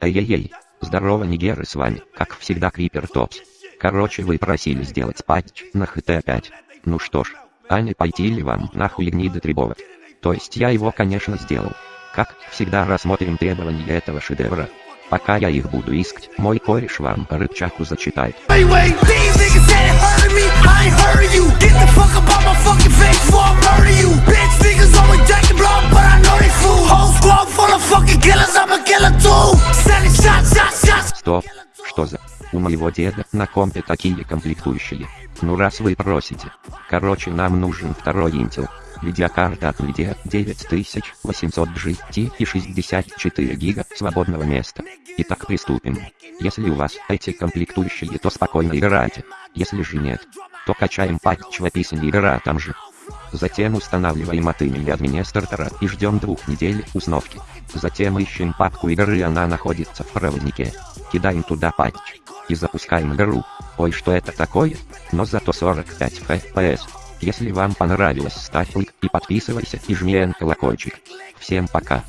Эй-ей-ей. Здорово, Нигеры, с вами, как всегда, Крипер Топс. Короче, вы просили сделать патч на ХТ-5. Ну что ж, а не пойти ли вам нахуй гниды требовать? То есть я его, конечно, сделал. Как всегда рассмотрим требования этого шедевра. Пока я их буду искать, мой кореш вам рычаку зачитает. Стоп, что за... У моего деда на компе такие комплектующие. Ну раз вы просите. Короче, нам нужен второй Intel. Видеокарта от Nvidia 9800 GT и 64 гига свободного места. Итак, приступим. Если у вас эти комплектующие, то спокойно играйте. Если же нет, то качаем патч в описании игра там же. Затем устанавливаем от имени администратора и ждем двух недель установки. Затем ищем папку игры, она находится в проводнике. Кидаем туда патч. И запускаем игру. Ой, что это такое? Но зато 45 FPS. Если вам понравилось, ставь лайк и подписывайся и жми на колокольчик. Всем пока.